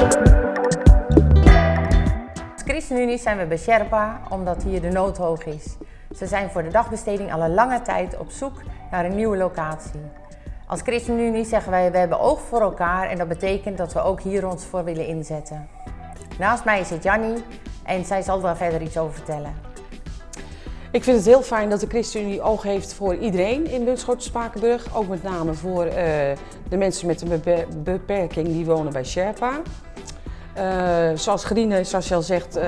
Als ChristenUnie zijn we bij Sherpa omdat hier de nood hoog is. Ze zijn voor de dagbesteding al een lange tijd op zoek naar een nieuwe locatie. Als ChristenUnie zeggen wij, we hebben oog voor elkaar en dat betekent dat we ook hier ons voor willen inzetten. Naast mij zit Jannie en zij zal daar verder iets over vertellen. Ik vind het heel fijn dat de ChristenUnie oog heeft voor iedereen in Bunschoten-Spakenburg. Ook met name voor uh, de mensen met een beperking die wonen bij Sherpa. Uh, zoals Grine, zoals je zegt, uh,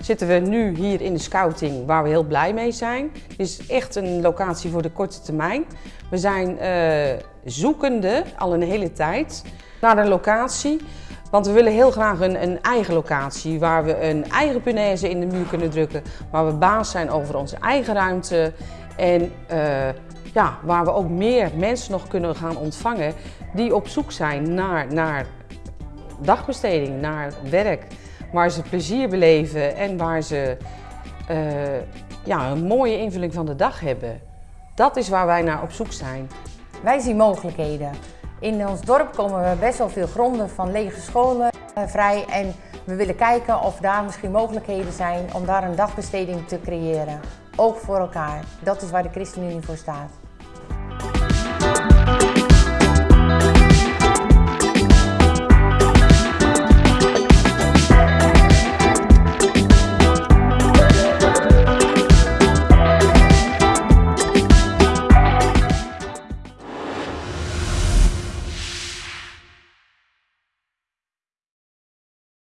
zitten we nu hier in de scouting waar we heel blij mee zijn. Het is echt een locatie voor de korte termijn. We zijn zoekende al een hele tijd naar een locatie. Want we willen heel graag een, een, eigen locatie waar we een eigen punaise in de muur kunnen drukken. Waar we baas zijn over onze eigen ruimte. En ja, waar we ook meer mensen nog kunnen gaan ontvangen die op zoek zijn naar, naar dagbesteding, naar werk. Waar ze plezier beleven en waar ze uh, ja, een mooie invulling van de dag hebben. Dat is waar wij naar op zoek zijn. Wij zien mogelijkheden. In ons dorp komen we best wel veel gronden van lege scholen eh, vrij en we willen kijken of daar misschien mogelijkheden zijn om daar een dagbesteding te creëren. Ook voor elkaar. Dat is waar de ChristenUnie voor staat.